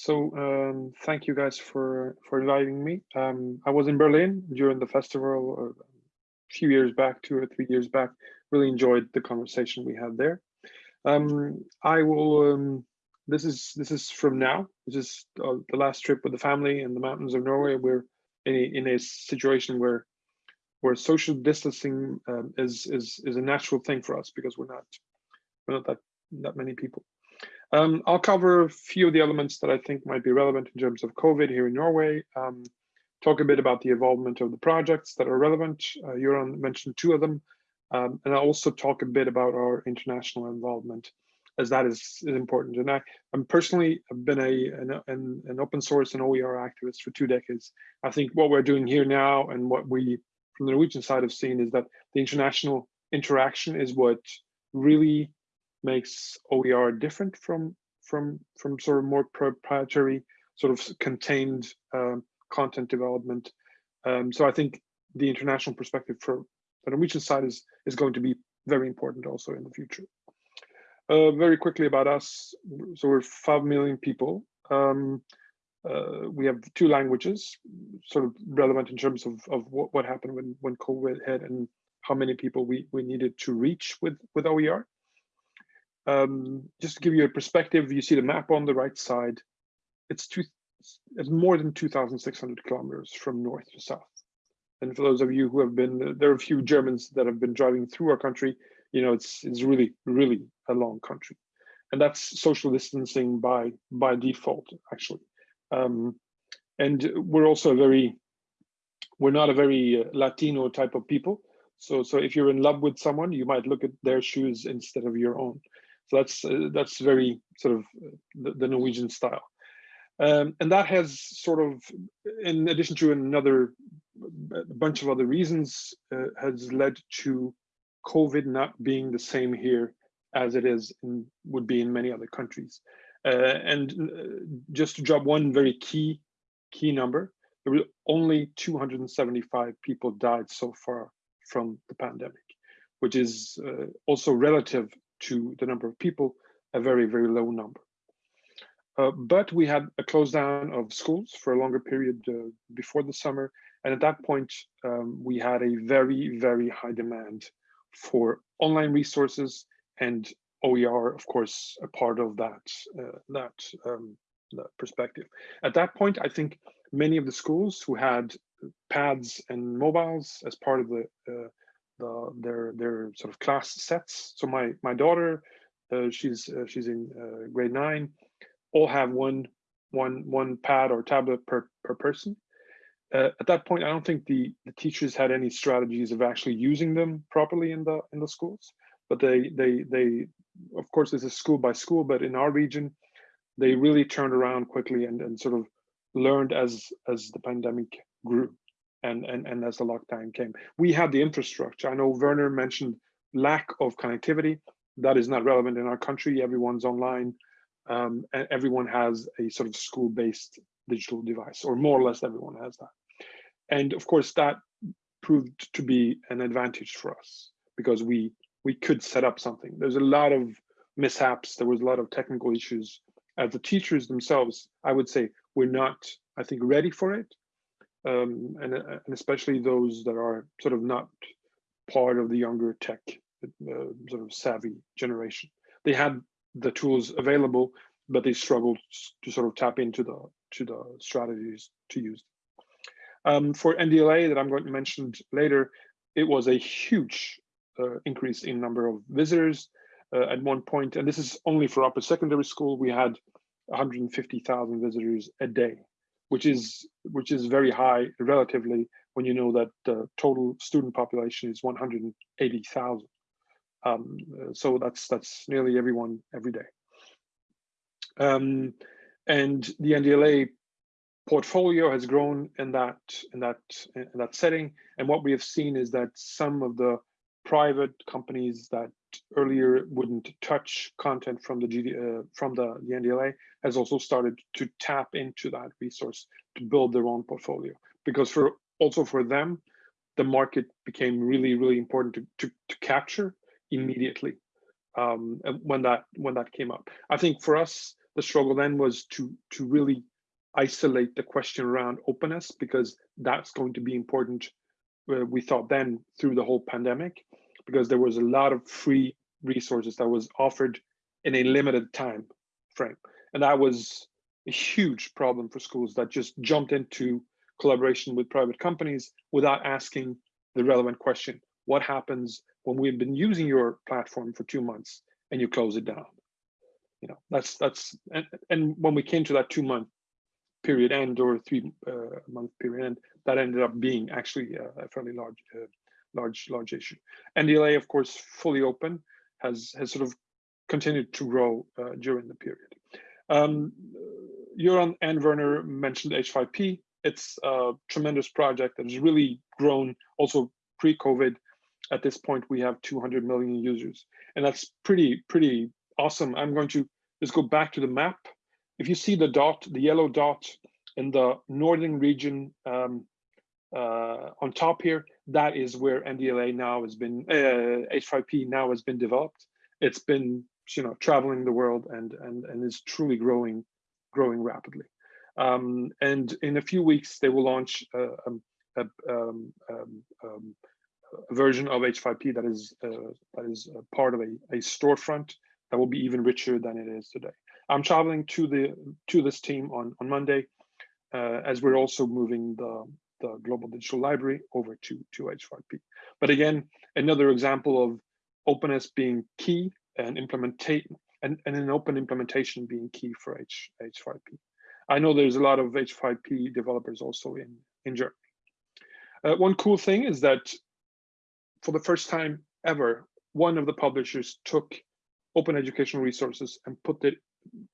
So um, thank you guys for for inviting me. Um, I was in Berlin during the festival a few years back, two or three years back. Really enjoyed the conversation we had there. Um, I will. Um, this is this is from now. This is uh, the last trip with the family in the mountains of Norway. We're in a, in a situation where where social distancing um, is is is a natural thing for us because we're not we're not that that many people. Um, I'll cover a few of the elements that I think might be relevant in terms of COVID here in Norway. Um, talk a bit about the involvement of the projects that are relevant. Uh, mentioned two of them. Um, and I'll also talk a bit about our international involvement as that is, is important. And I, I'm personally have been a an, an, open source and OER activist for two decades. I think what we're doing here now and what we from the Norwegian side have seen is that the international interaction is what really makes OER different from from from sort of more proprietary sort of contained um, content development. Um, so I think the international perspective for the Norwegian side is is going to be very important also in the future. Uh, very quickly about us, so we're five million people. Um, uh, we have two languages, sort of relevant in terms of, of what, what happened when, when COVID hit and how many people we, we needed to reach with, with OER. Um, just to give you a perspective, you see the map on the right side. It's two, it's more than 2,600 kilometers from north to south. And for those of you who have been, there are a few Germans that have been driving through our country. You know, it's it's really really a long country, and that's social distancing by by default actually. Um, and we're also very, we're not a very uh, Latino type of people. So so if you're in love with someone, you might look at their shoes instead of your own. So that's uh, that's very sort of the, the Norwegian style. Um, and that has sort of, in addition to another bunch of other reasons, uh, has led to COVID not being the same here as it is in, would be in many other countries. Uh, and uh, just to drop one very key key number, there were only 275 people died so far from the pandemic, which is uh, also relative to the number of people, a very, very low number. Uh, but we had a close down of schools for a longer period uh, before the summer. And at that point, um, we had a very, very high demand for online resources and OER, of course, a part of that, uh, that, um, that perspective. At that point, I think many of the schools who had pads and mobiles as part of the, uh, the their their sort of class sets. So my my daughter, uh, she's uh, she's in uh, grade nine all have one one one pad or tablet per per person. Uh, at that point, I don't think the the teachers had any strategies of actually using them properly in the in the schools. But they they they of course this is school by school, but in our region, they really turned around quickly and and sort of learned as as the pandemic grew and and and as the lockdown came. We had the infrastructure. I know Werner mentioned lack of connectivity. That is not relevant in our country. Everyone's online um, and everyone has a sort of school-based digital device, or more or less everyone has that. And of course, that proved to be an advantage for us because we we could set up something. There's a lot of mishaps. There was a lot of technical issues. As the teachers themselves, I would say we're not, I think, ready for it. Um, and, uh, and especially those that are sort of not part of the younger tech uh, sort of savvy generation. They had the tools available, but they struggled to sort of tap into the to the strategies to use. Um, for NDLA that I'm going to mention later, it was a huge uh, increase in number of visitors uh, at one point, and this is only for upper secondary school. We had 150,000 visitors a day, which is which is very high relatively when you know that the total student population is 180,000. Um, so that's that's nearly everyone every day. Um, and the NDLA portfolio has grown in that in that in that setting. And what we have seen is that some of the private companies that earlier wouldn't touch content from the GD, uh, from the, the NDLA has also started to tap into that resource to build their own portfolio. Because for also for them, the market became really, really important to, to, to capture immediately um, when that when that came up. I think for us, the struggle then was to to really isolate the question around openness because that's going to be important. We thought then through the whole pandemic, because there was a lot of free resources that was offered in a limited time frame, and that was a huge problem for schools that just jumped into collaboration with private companies without asking the relevant question: What happens when we've been using your platform for two months and you close it down? You know, that's that's and, and when we came to that two month period end or three uh, month period end, that ended up being actually a, a fairly large, uh, large, large issue. NDLA, of course, fully open, has has sort of continued to grow uh, during the period. Um, Göran and Werner mentioned H5P. It's a tremendous project that has really grown also pre-COVID. At this point, we have 200 million users, and that's pretty, pretty awesome. I'm going to just go back to the map if you see the dot, the yellow dot in the northern region um, uh, on top here, that is where NDLA now has been, uh, H5P now has been developed. It's been, you know, traveling the world and and and is truly growing, growing rapidly. Um, and in a few weeks, they will launch um, a, um, um, um, a, version of H5P that is uh, that is part of a, a storefront that will be even richer than it is today. I'm traveling to the to this team on on Monday, uh, as we're also moving the the global digital library over to to H5P. But again, another example of openness being key and implementate and, and an open implementation being key for H H5P. I know there's a lot of H5P developers also in in Germany. Uh, one cool thing is that for the first time ever, one of the publishers took open educational resources and put it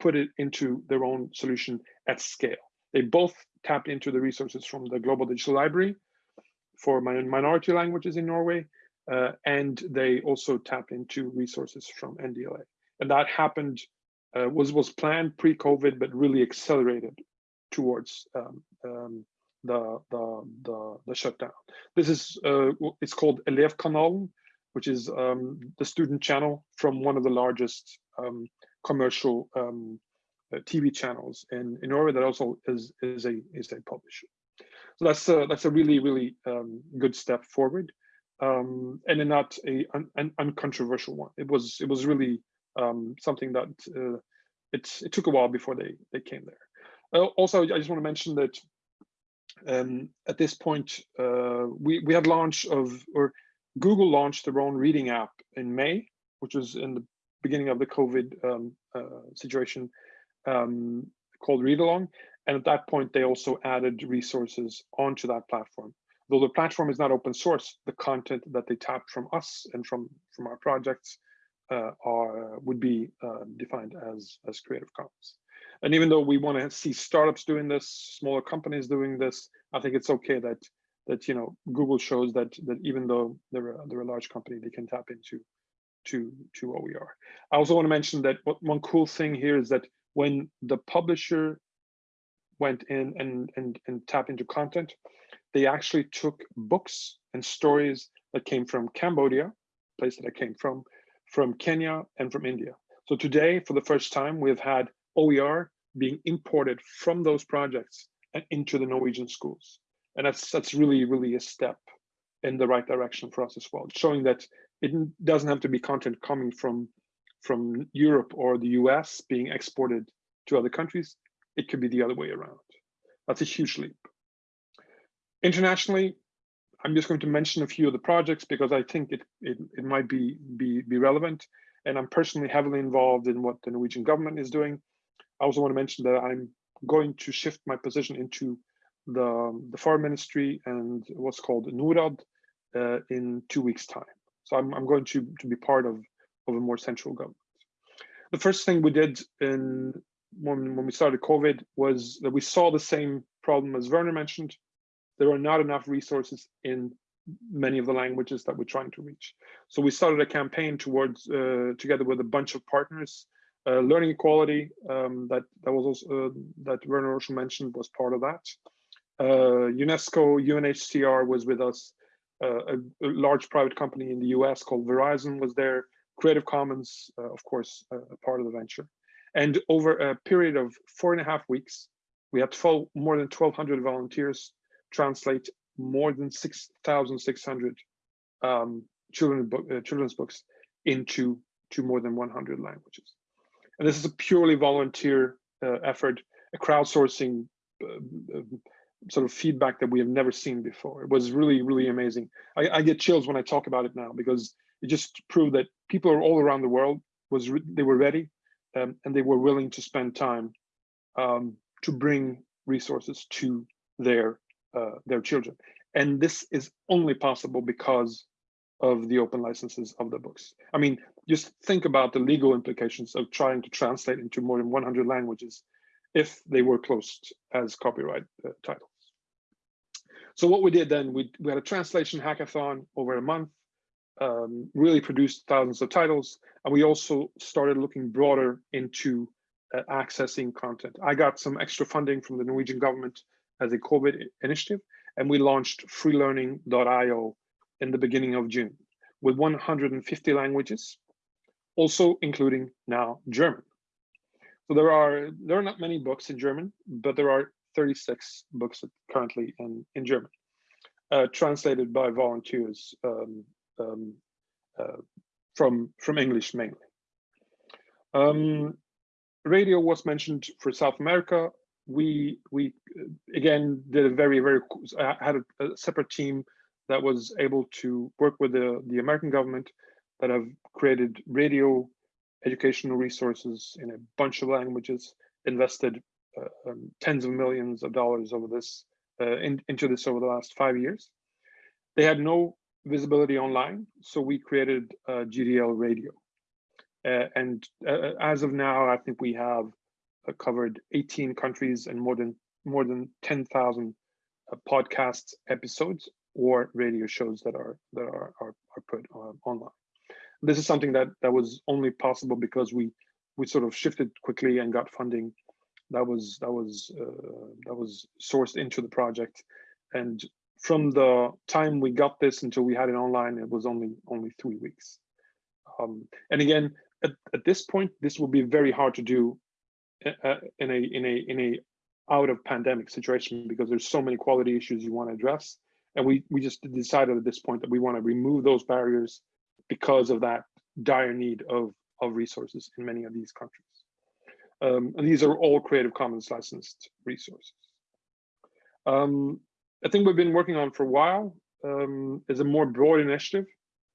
put it into their own solution at scale. They both tapped into the resources from the Global Digital Library for minority languages in Norway, uh, and they also tapped into resources from NDLA. And that happened, uh, was, was planned pre-COVID, but really accelerated towards um, um, the, the, the, the, shutdown. This is, uh, it's called Elevkanalen, which is um, the student channel from one of the largest um, commercial um, uh, TV channels in, in Norway that also is is a is a publisher. So that's a, that's a really really um, good step forward, um, and not a un, an uncontroversial one. It was it was really um, something that uh, it it took a while before they they came there. Uh, also, I just want to mention that um, at this point uh, we we had launch of or Google launched their own reading app in May, which was in the beginning of the COVID um, uh, situation um, called Read Along. And at that point, they also added resources onto that platform. Though the platform is not open source, the content that they tapped from us and from, from our projects uh, are would be uh, defined as, as Creative Commons. And even though we want to see startups doing this, smaller companies doing this, I think it's okay that that you know Google shows that that even though they're a, they're a large company, they can tap into to, to OER. I also want to mention that what, one cool thing here is that when the publisher went in and, and, and tapped into content, they actually took books and stories that came from Cambodia, place that I came from, from Kenya and from India. So today, for the first time, we've had OER being imported from those projects and into the Norwegian schools. And that's that's really, really a step in the right direction for us as well, showing that it doesn't have to be content coming from from Europe or the US being exported to other countries. It could be the other way around. That's a huge leap. Internationally, I'm just going to mention a few of the projects because I think it, it, it might be, be, be relevant. And I'm personally heavily involved in what the Norwegian government is doing. I also want to mention that I'm going to shift my position into the, the foreign ministry and what's called NORAD uh, in two weeks time. So I'm, I'm going to, to be part of, of a more central government. The first thing we did in when, when we started COVID was that we saw the same problem as Werner mentioned. There are not enough resources in many of the languages that we're trying to reach. So we started a campaign towards, uh, together with a bunch of partners, uh, learning equality um, that that was also uh, that Werner also mentioned was part of that. Uh, UNESCO, UNHCR was with us a, a, large private company in the US called Verizon was there, Creative Commons, uh, of course, uh, a part of the venture. And over a period of four and a half weeks, we had 12, more than 1,200 volunteers translate more than 6,600 um, children uh, children's books into to more than 100 languages. And this is a purely volunteer uh, effort, a crowdsourcing uh, sort of feedback that we have never seen before. It was really, really amazing. I, I, get chills when I talk about it now because it just proved that people all around the world was they were ready um, and they were willing to spend time um, to bring resources to their uh, their children. And this is only possible because of the open licenses of the books. I mean, just think about the legal implications of trying to translate into more than 100 languages if they were closed as copyright uh, titles. So what we did then, we, we had a translation hackathon over a month, um, really produced thousands of titles, and we also started looking broader into uh, accessing content. I got some extra funding from the Norwegian government as a COVID initiative, and we launched freelearning.io in the beginning of June with 150 languages, also including now German. So there are there are not many books in German, but there are 36 books currently in in German, uh, translated by volunteers um, um, uh, from from English mainly. Um, radio was mentioned for South America. We we again did a very very I had a, a separate team that was able to work with the, the American government that have created radio educational resources in a bunch of languages, invested uh, um, tens of millions of dollars over this uh, in, into this over the last five years. They had no visibility online, so we created uh, GDL Radio. Uh, and uh, as of now, I think we have uh, covered 18 countries and more than more than 10,000 podcast episodes or radio shows that are that are are, are put uh, online. This is something that that was only possible because we we sort of shifted quickly and got funding that was that was uh, that was sourced into the project. And from the time we got this until we had it online it was only only three weeks. Um, and again at, at this point this will be very hard to do uh, uh in a in a in a out of pandemic situation because there's so many quality issues you want to address. And we, we just decided at this point that we want to remove those barriers because of that dire need of, of resources in many of these countries. Um, and these are all Creative Commons licensed resources. Um, I think we've been working on for a while um, is a more broad initiative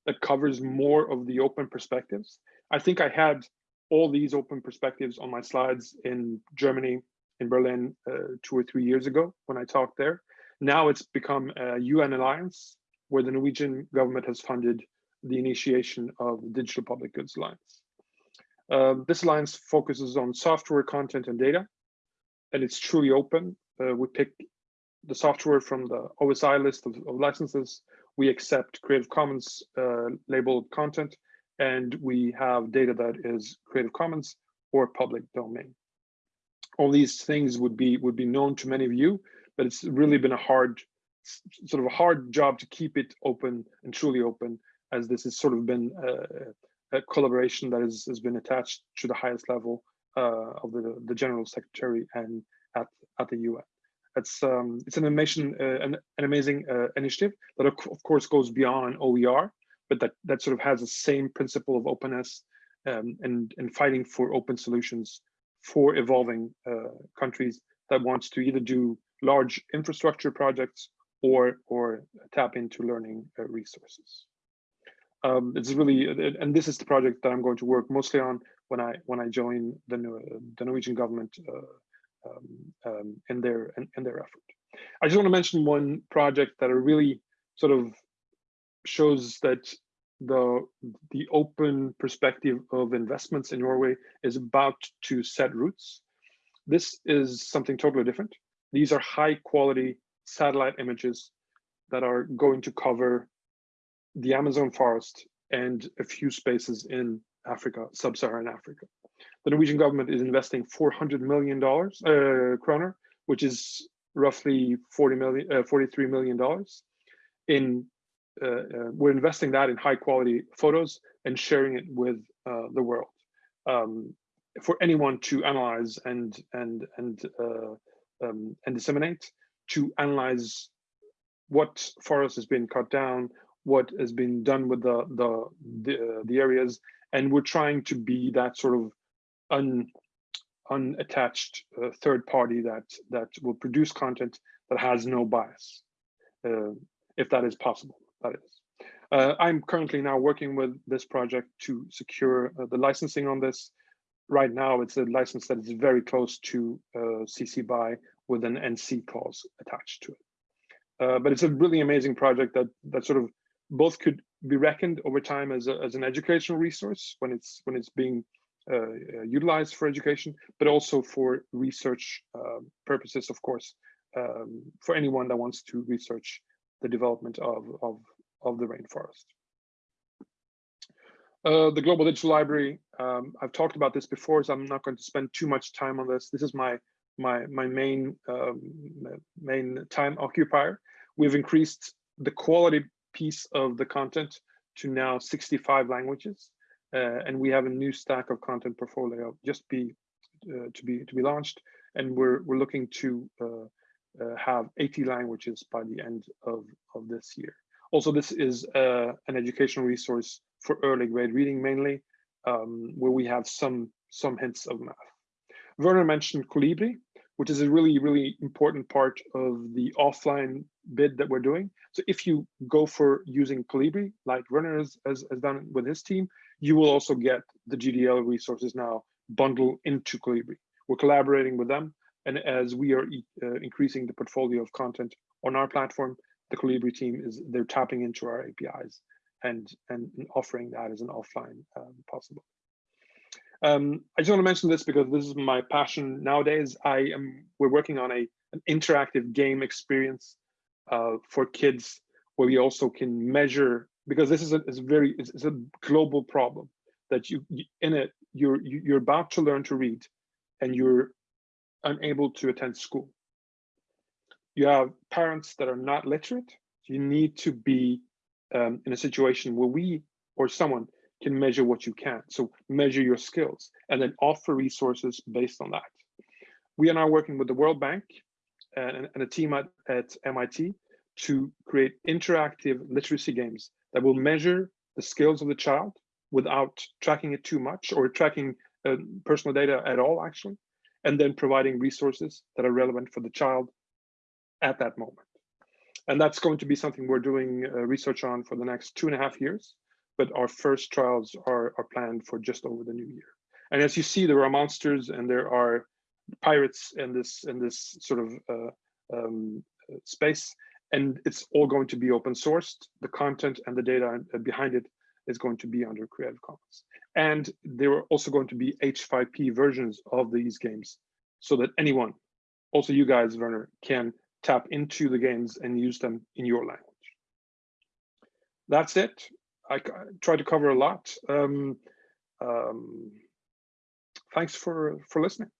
that covers more of the open perspectives. I think I had all these open perspectives on my slides in Germany, in Berlin, uh, two or three years ago when I talked there. Now it's become a UN alliance where the Norwegian government has funded the initiation of the Digital Public Goods Alliance. Uh, this alliance focuses on software, content, and data, and it's truly open. Uh, we pick the software from the OSI list of, of licenses. We accept Creative Commons uh, labeled content, and we have data that is Creative Commons or public domain. All these things would be would be known to many of you, but it's really been a hard, sort of a hard job to keep it open and truly open, as this has sort of been a collaboration that has, has been attached to the highest level uh, of the, the general secretary and at, at the UN. It's um, it's an amazing uh, an, an, amazing uh, initiative that of, course goes beyond OER, but that that sort of has the same principle of openness um, and and fighting for open solutions for evolving countries that wants to either do large infrastructure projects or or tap into learning uh, resources. Um, it's really, and this is the project that I'm going to work mostly on when I when I join the, the Norwegian government uh, um, um, in their in, in, their effort. I just want to mention one project that really sort of shows that the the open perspective of investments in Norway is about to set roots. This is something totally different. These are high quality satellite images that are going to cover the Amazon forest and a few spaces in Africa, sub-Saharan Africa. The Norwegian government is investing 400 million dollars uh, kroner, which is roughly 40 million, uh, 43 million dollars. In uh, uh, we're investing that in high quality photos and sharing it with uh, the world. Um, for anyone to analyze and and and uh, um, and disseminate to analyze what forest has been cut down, what has been done with the the the, uh, the areas, and we're trying to be that sort of un unattached uh, third party that that will produce content that has no bias, uh, if that is possible. That is. Uh, I'm currently now working with this project to secure uh, the licensing on this. Right now, it's a license that is very close to uh, CC BY with an NC clause attached to it. But it's a really amazing project that that sort of both could be reckoned over time as, a, as an educational resource when it's when it's being uh, uh utilized for education, but also for research uh, purposes, of course, um, for anyone that wants to research the development of, of, of the rainforest. Uh, the Global Digital Library, um, I've talked about this before, so I'm not going to spend too much time on this. This is my my my main um, main time occupier. We've increased the quality piece of the content to now 65 languages, uh, and we have a new stack of content portfolio just be uh, to be to be launched, and we're we're looking to uh, uh have 80 languages by the end of of this year. Also, this is uh, an educational resource for early grade reading mainly, um, where we have some some hints of math. Werner mentioned Kolibri, which is a really, really important part of the offline bid that we're doing. So if you go for using Kolibri, like Werner has, has, has done with his team, you will also get the GDL resources now bundled into Kolibri. We're collaborating with them. And as we are uh, increasing the portfolio of content on our platform, the Kolibri team is they're tapping into our APIs and, and offering that as an offline um, possible. Um, I just want to mention this because this is my passion nowadays. I am we're working on a an interactive game experience uh, for kids where we also can measure because this is a, very it's, it's, a global problem that you, you in it you're you're about to learn to read and you're unable to attend school. You have parents that are not literate. You need to be um, in a situation where we or someone can measure what you can. So measure your skills and then offer resources based on that. We are now working with the World Bank and, and a team at, at MIT to create interactive literacy games that will measure the skills of the child without tracking it too much or tracking uh, personal data at all, actually, and then providing resources that are relevant for the child at that moment. And that's going to be something we're doing uh, research on for the next two and a half years but our first trials are, are planned for just over the new year. And as you see, there are monsters and there are pirates in this in this sort of uh, um, space, and it's all going to be open sourced. The content and the data behind it is going to be under Creative Commons. And there are also going to be H5P versions of these games so that anyone, also you guys, Werner, can tap into the games and use them in your language. That's it. I try to cover a lot. Um, um, thanks for for listening.